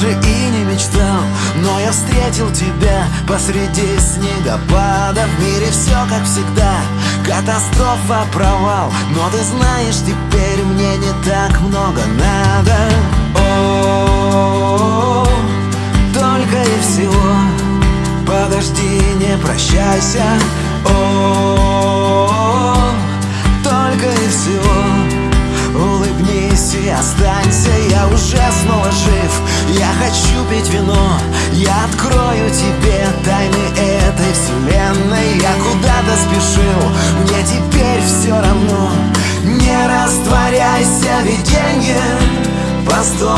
даже и не мечтал Но я встретил тебя посреди снегопада. В мире все как всегда Катастрофа, провал Но ты знаешь, теперь мне не так много надо. О, только и всего. Подожди, не прощайся. -о, -о только и всего. Улыбнись и останься, я уже снова жив Я хочу пить вино, я открою тебе тайны этой вселенной. Я куда-то спешил, мне теперь все равно. Не растворяйся, виденье, постой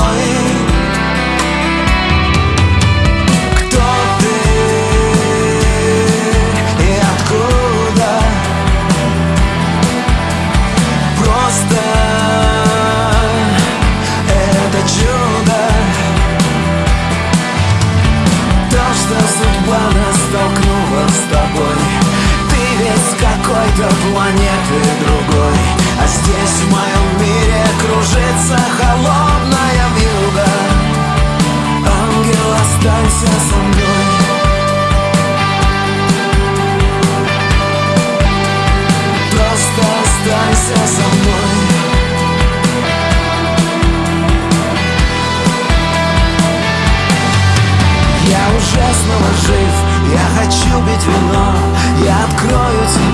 планеты другой. А здесь в моем мире кружится холодная вьюга. Ангел, останься со мной. Просто останься со мной. Я уже снова жив, я хочу пить вино. Я открою тебе